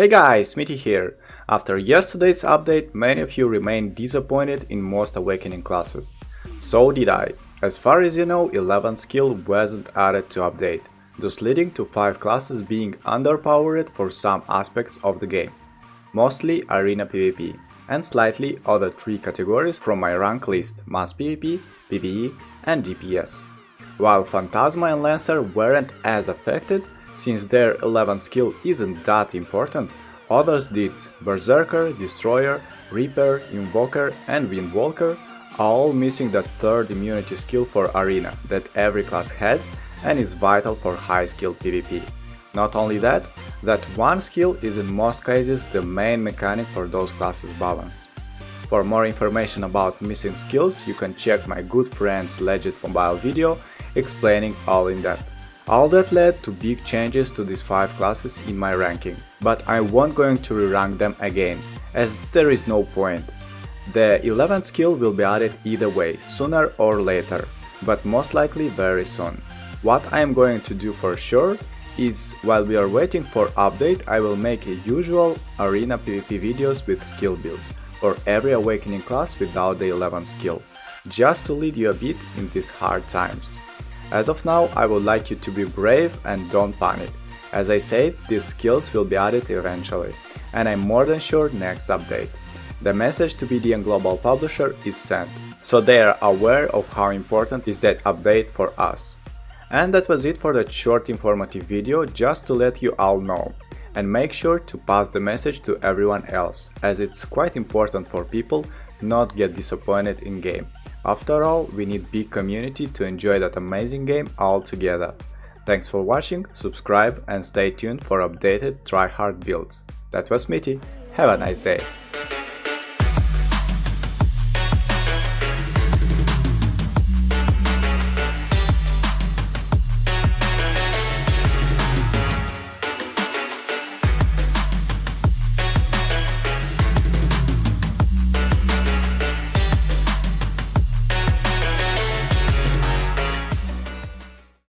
Hey guys, Smitty here. After yesterday's update, many of you remained disappointed in most Awakening classes. So did I. As far as you know, 11 skill wasn't added to update, thus leading to 5 classes being underpowered for some aspects of the game. Mostly Arena PvP, and slightly other 3 categories from my rank list Mass PvP, PvE and DPS. While Phantasma and Lancer weren't as affected, since their 11 skill isn't that important, others did Berserker, Destroyer, Reaper, Invoker and Windwalker, all missing that third immunity skill for Arena that every class has and is vital for high skill PvP. Not only that, that one skill is in most cases the main mechanic for those classes balance. For more information about missing skills, you can check my good friend's Legit Mobile video explaining all in depth. All that led to big changes to these 5 classes in my ranking, but I won't going to re-rank them again, as there is no point. The 11th skill will be added either way, sooner or later, but most likely very soon. What I am going to do for sure is, while we are waiting for update, I will make a usual arena PvP videos with skill builds, for every awakening class without the 11th skill, just to lead you a bit in these hard times. As of now, I would like you to be brave and don't panic. As I said, these skills will be added eventually, and I'm more than sure next update. The message to BDM Global Publisher is sent, so they are aware of how important is that update for us. And that was it for that short informative video, just to let you all know. And make sure to pass the message to everyone else, as it's quite important for people not get disappointed in game. After all, we need big community to enjoy that amazing game all together. Thanks for watching, subscribe and stay tuned for updated tryhard builds. That was Smitty, have a nice day!